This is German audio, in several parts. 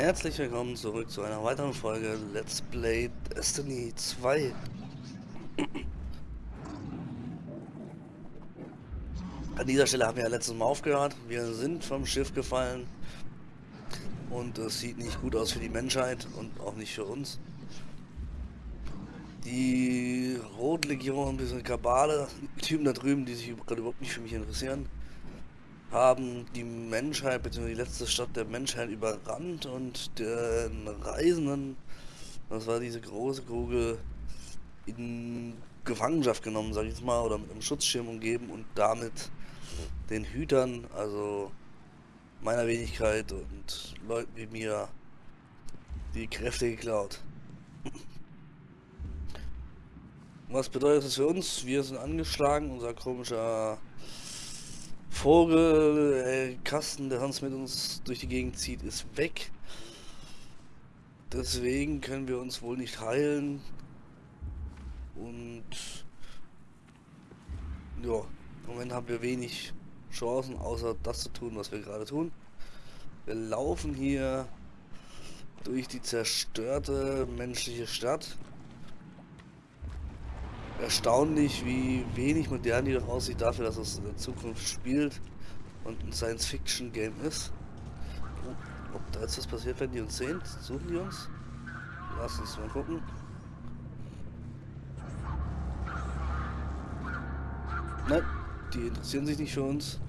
Herzlich willkommen zurück zu einer weiteren Folge Let's Play Destiny 2. An dieser Stelle haben wir ja letztes Mal aufgehört. Wir sind vom Schiff gefallen. Und es sieht nicht gut aus für die Menschheit und auch nicht für uns. Die Rotlegion, diese Kabale, die Typen da drüben, die sich gerade überhaupt nicht für mich interessieren, haben die Menschheit, bzw. die letzte Stadt der Menschheit überrannt und den Reisenden, das war diese große Kugel, in Gefangenschaft genommen, sag ich jetzt mal, oder mit einem Schutzschirm umgeben und damit den Hütern, also meiner Wenigkeit und Leuten wie mir, die Kräfte geklaut. Was bedeutet das für uns? Wir sind angeschlagen, unser komischer Vogelkasten, der sonst mit uns durch die Gegend zieht, ist weg. Deswegen können wir uns wohl nicht heilen. Und ja, im Moment haben wir wenig Chancen, außer das zu tun, was wir gerade tun. Wir laufen hier durch die zerstörte menschliche Stadt erstaunlich, wie wenig modern die doch aussieht dafür, dass es in der Zukunft spielt und ein Science-Fiction-Game ist. Oh, ob da jetzt was passiert, wenn die uns sehen? Suchen die uns? Lass uns mal gucken. Nein, die interessieren sich nicht für uns.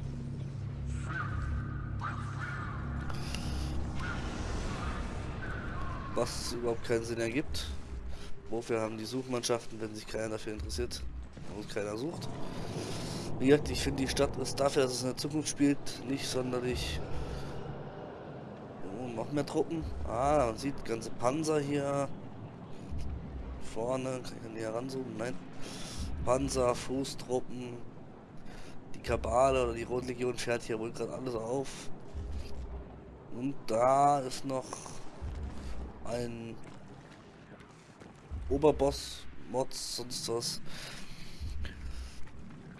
Was überhaupt keinen Sinn ergibt. Wofür haben die Suchmannschaften, wenn sich keiner dafür interessiert und keiner sucht? Wie gesagt, ich finde die Stadt ist dafür, dass es in der Zukunft spielt, nicht sonderlich... Oh, noch mehr Truppen. Ah, man sieht ganze Panzer hier. Vorne, kann ich näher ranzoomen? Nein. Panzer, Fußtruppen. Die Kabale oder die Rotlegion fährt hier wohl gerade alles auf. Und da ist noch ein Oberboss, Mods, sonst was.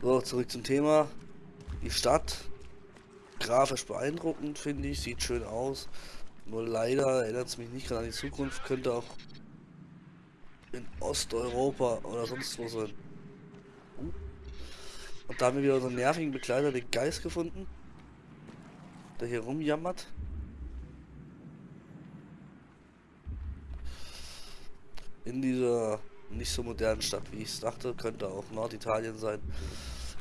So, zurück zum Thema. Die Stadt. Grafisch beeindruckend, finde ich. Sieht schön aus. Nur leider erinnert es mich nicht gerade an die Zukunft. Könnte auch in Osteuropa oder sonst wo sein. Und da haben wir wieder unseren nervigen Begleiter, den Geist, gefunden. Der hier rumjammert. In dieser nicht so modernen Stadt, wie ich es dachte. Könnte auch Norditalien sein.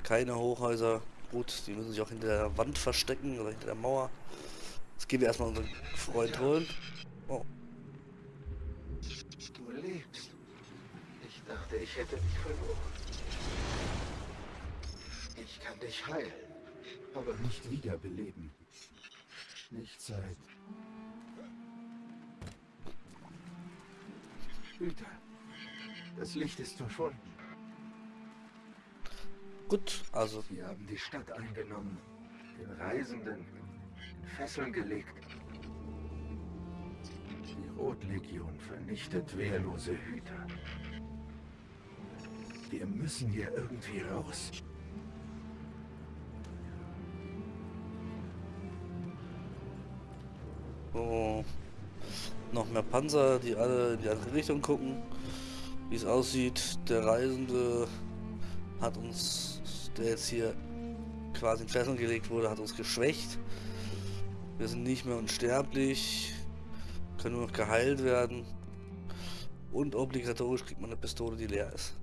Keine Hochhäuser. Gut, die müssen sich auch hinter der Wand verstecken oder hinter der Mauer. Jetzt gehen wir erstmal unseren Freund holen. Oh. Du lebst. Ich dachte, ich hätte dich verloren. Ich kann dich heilen, aber nicht wiederbeleben. Nicht seit Hüter. Das Licht ist verschwunden. Gut, also. Wir haben die Stadt eingenommen, den Reisenden in Fesseln gelegt. Die Rotlegion vernichtet wehrlose Hüter. Wir müssen hier irgendwie raus. Oh noch mehr Panzer, die alle in die andere Richtung gucken. Wie es aussieht, der Reisende hat uns, der jetzt hier quasi in Fesseln gelegt wurde, hat uns geschwächt. Wir sind nicht mehr unsterblich, können nur noch geheilt werden. Und obligatorisch kriegt man eine Pistole, die leer ist.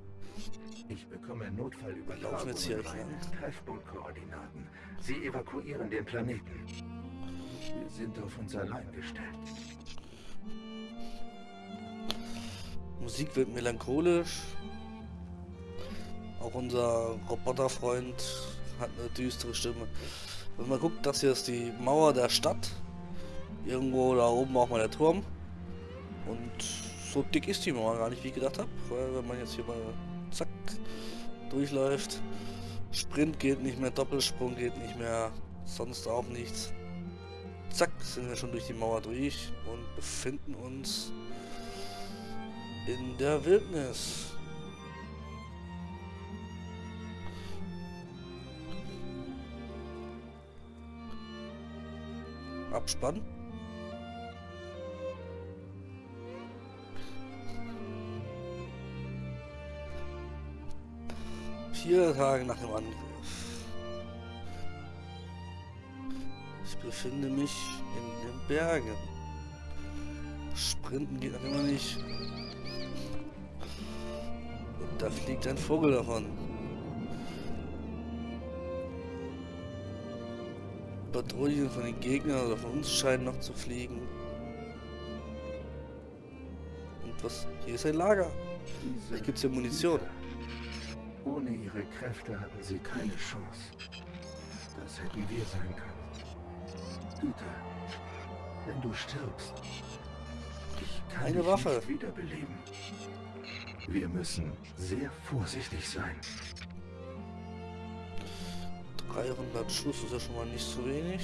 Ich bekomme Notfallübertragung. Laufen jetzt hier Treffpunktkoordinaten. Sie evakuieren den Planeten. Wir sind auf uns allein gestellt. Musik wird melancholisch. Auch unser Roboterfreund hat eine düstere Stimme. Wenn man guckt, das hier ist die Mauer der Stadt. Irgendwo da oben auch mal der Turm. Und so dick ist die Mauer gar nicht, wie ich gedacht habe. Weil wenn man jetzt hier mal zack durchläuft. Sprint geht nicht mehr, Doppelsprung geht nicht mehr, sonst auch nichts. Zack, sind wir schon durch die Mauer durch und befinden uns in der Wildnis. Abspann. Vier Tage nach dem Angriff. Ich befinde mich in den Bergen. Sprinten geht immer nicht. Da fliegt ein Vogel davon. Patrouillen von den Gegnern oder von uns scheinen noch zu fliegen. Und was? Hier ist ein Lager. Vielleicht gibt es hier Munition. Ohne ihre Kräfte hatten sie keine Chance. Das hätten wir sein können. Güte, wenn du stirbst, ich kann Eine dich Waffe. nicht wiederbeleben. Wir müssen sehr vorsichtig sein. 300 Schuss ist ja schon mal nicht so wenig.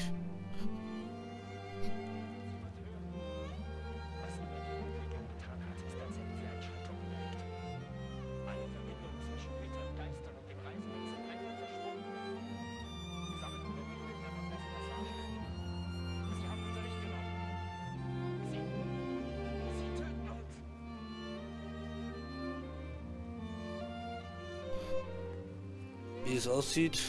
Wie es aussieht,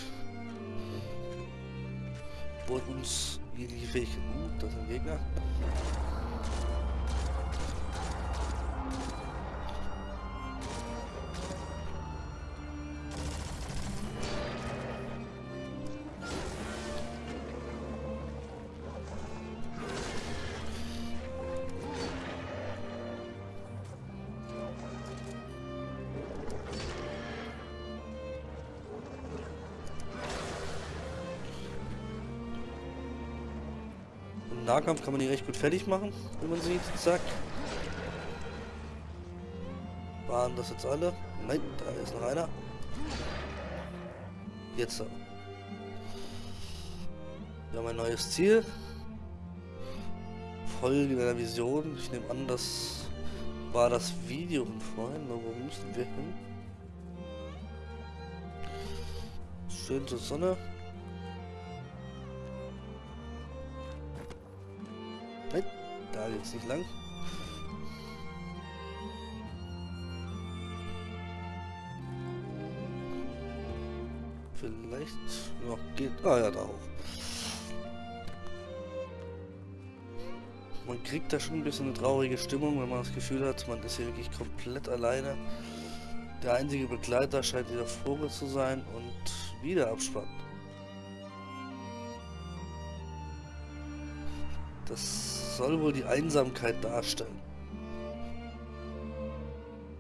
wurde uns jegliche Fähigkeit. Uh, das ist ein Gegner. Nahkampf kann man die recht gut fertig machen, wenn man sieht. Zack. Waren das jetzt alle? Nein, da ist noch einer. Jetzt aber. Wir haben ein neues Ziel. Folge deiner Vision. Ich nehme an, das war das Video von vorhin. Wo müssen wir hin? Schön zur Sonne. Geht's nicht lang. Vielleicht noch geht. Ah ja, da hoch. Man kriegt da schon ein bisschen eine traurige Stimmung, wenn man das Gefühl hat, man ist hier wirklich komplett alleine. Der einzige Begleiter scheint dieser Vogel zu sein und wieder Abspann. Das soll wohl die Einsamkeit darstellen.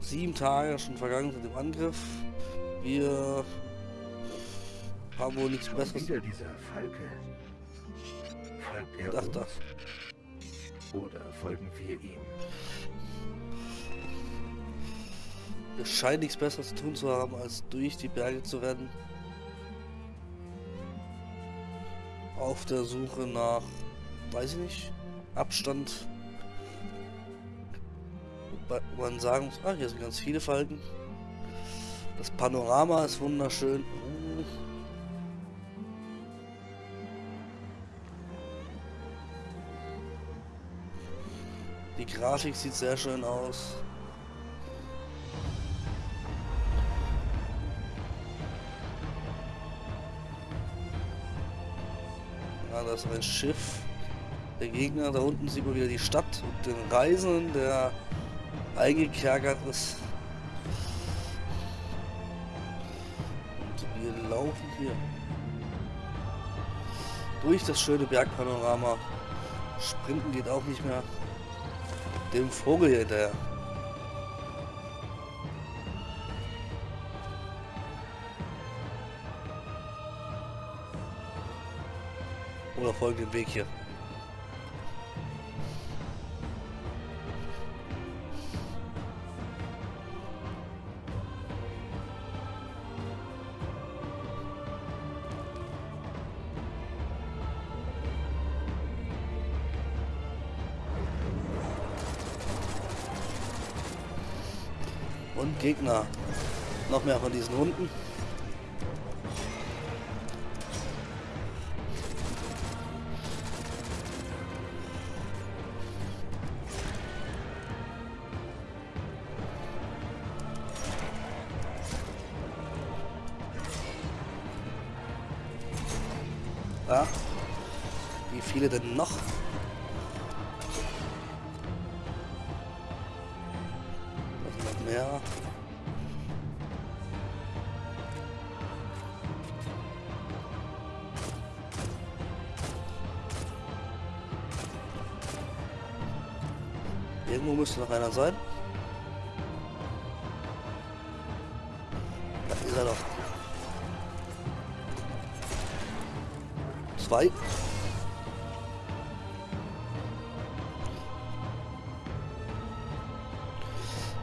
Sieben Tage schon vergangen seit dem Angriff. Wir haben wohl nichts Besseres. wieder dieser Falke. Folgt er Ach, uns? da. Oder folgen wir ihm? Wir scheinen nichts Besseres zu tun zu haben, als durch die Berge zu rennen. Auf der Suche nach, weiß ich nicht, Abstand. Wobei man sagen muss, ah, hier sind ganz viele Falken. Das Panorama ist wunderschön. Die Grafik sieht sehr schön aus. Ja, da ist ein Schiff. Der Gegner, da unten sieht man wieder die Stadt und den Reisenden, der eingekerkert ist. Und wir laufen hier durch das schöne Bergpanorama. Sprinten geht auch nicht mehr. Dem Vogel hinterher. Oder folgen den Weg hier. Gegner. Noch mehr von diesen Hunden. Ah. Wie viele denn noch? Irgendwo müsste noch einer sein. Da ist er doch. Zwei.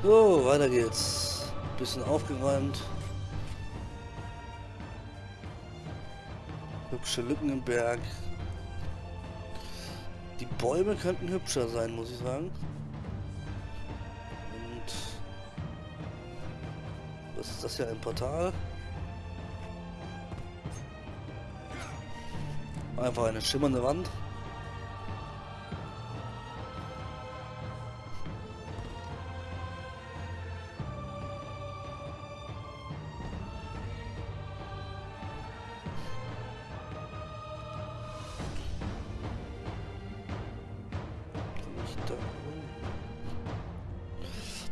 So, weiter geht's. Bisschen aufgeräumt. Hübsche Lücken im Berg. Die Bäume könnten hübscher sein, muss ich sagen. Was ist das hier? Ein Portal? Einfach eine schimmernde Wand.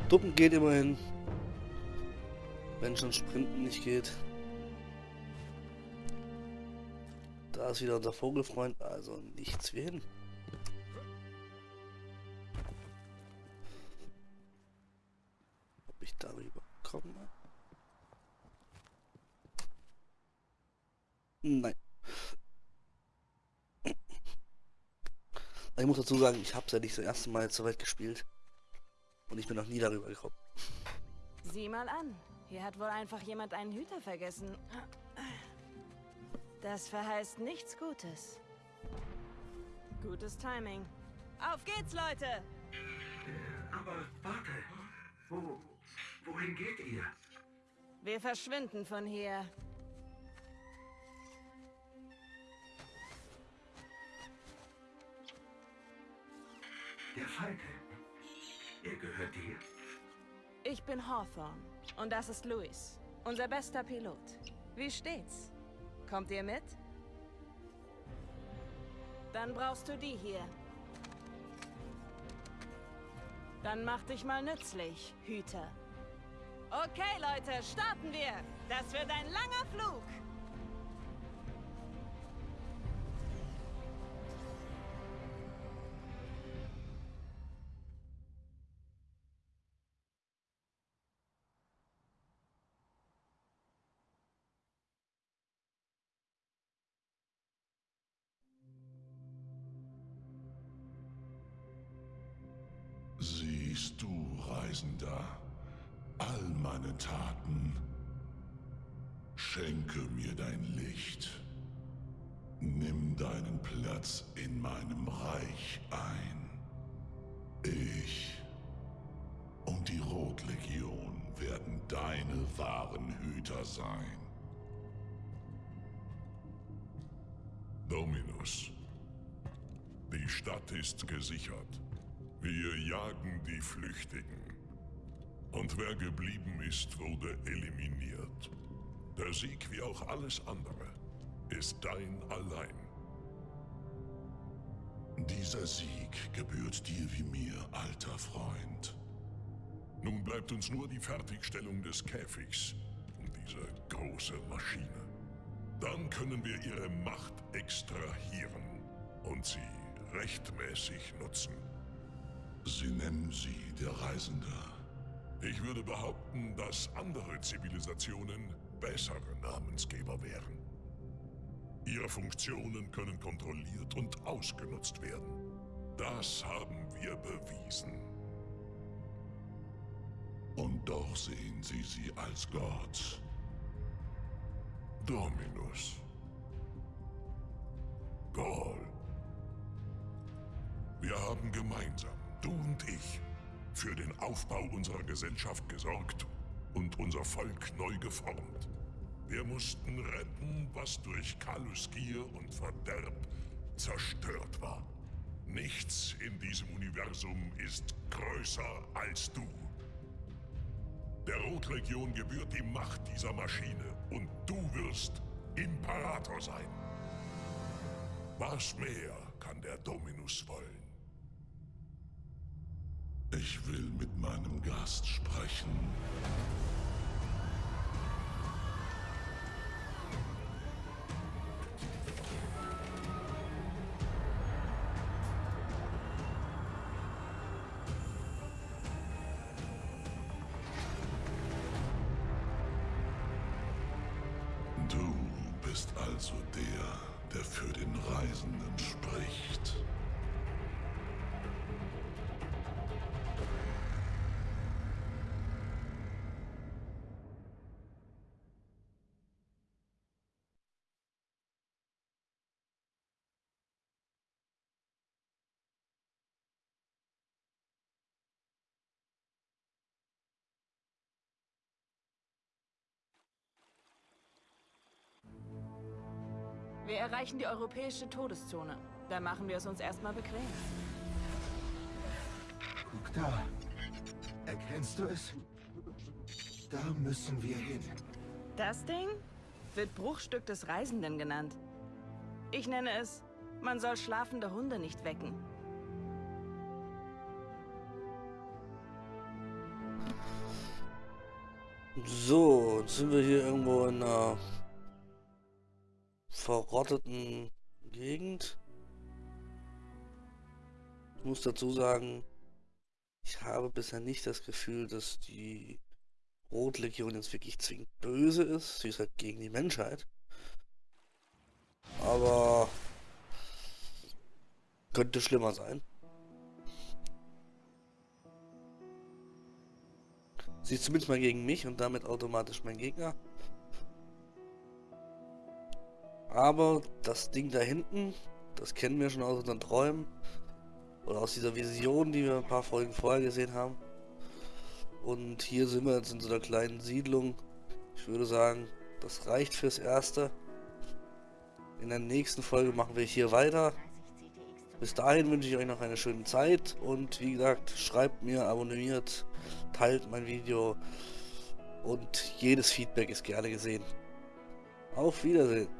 Duppen geht immerhin. Wenn schon Sprinten nicht geht. Da ist wieder unser Vogelfreund, also nichts wie hin. Ob ich darüber komme? Nein. Ich muss dazu sagen, ich habe es ja nicht das erste Mal so weit gespielt. Und ich bin noch nie darüber gekommen. Sieh mal an. Hier hat wohl einfach jemand einen Hüter vergessen. Das verheißt nichts Gutes. Gutes Timing. Auf geht's, Leute! Aber warte. Wo, wohin geht ihr? Wir verschwinden von hier. Der Falke. Er gehört dir? Ich bin Hawthorne. Und das ist Louis. Unser bester Pilot. Wie steht's? Kommt ihr mit? Dann brauchst du die hier. Dann mach dich mal nützlich, Hüter. Okay, Leute, starten wir. Das wird ein langer Flug. Siehst du, Reisender, all meine Taten. Schenke mir dein Licht. Nimm deinen Platz in meinem Reich ein. Ich und die Rotlegion werden deine wahren Hüter sein. Dominus, die Stadt ist gesichert. Wir jagen die Flüchtigen. Und wer geblieben ist, wurde eliminiert. Der Sieg, wie auch alles andere, ist dein allein. Dieser Sieg gebührt dir wie mir, alter Freund. Nun bleibt uns nur die Fertigstellung des Käfigs und diese große Maschine. Dann können wir ihre Macht extrahieren und sie rechtmäßig nutzen. Sie nennen sie der Reisende. Ich würde behaupten, dass andere Zivilisationen bessere Namensgeber wären. Ihre Funktionen können kontrolliert und ausgenutzt werden. Das haben wir bewiesen. Und doch sehen Sie sie als Gott. Dominus. Gaul. Wir haben gemeinsam, du und ich, für den Aufbau unserer Gesellschaft gesorgt und unser Volk neu geformt. Wir mussten retten, was durch Kaluskir und Verderb zerstört war. Nichts in diesem Universum ist größer als du. Der Rotlegion gebührt die Macht dieser Maschine und du wirst Imperator sein. Was mehr kann der Dominus wollen? Ich will mit meinem Gast sprechen. Du bist also der, der für den Reisenden Wir erreichen die europäische Todeszone. Da machen wir es uns erstmal bequem. Guck da. Erkennst du es? Da müssen wir hin. Das Ding wird Bruchstück des Reisenden genannt. Ich nenne es, man soll schlafende Hunde nicht wecken. So, jetzt sind wir hier irgendwo in einer verrotteten Gegend. Ich muss dazu sagen, ich habe bisher nicht das Gefühl, dass die Rotlegion jetzt wirklich zwingend böse ist. Sie ist halt gegen die Menschheit. Aber könnte schlimmer sein. Sie ist zumindest mal gegen mich und damit automatisch mein Gegner. Aber das Ding da hinten, das kennen wir schon aus unseren Träumen. Oder aus dieser Vision, die wir ein paar Folgen vorher gesehen haben. Und hier sind wir jetzt in so einer kleinen Siedlung. Ich würde sagen, das reicht fürs Erste. In der nächsten Folge machen wir hier weiter. Bis dahin wünsche ich euch noch eine schöne Zeit. Und wie gesagt, schreibt mir, abonniert, teilt mein Video. Und jedes Feedback ist gerne gesehen. Auf Wiedersehen.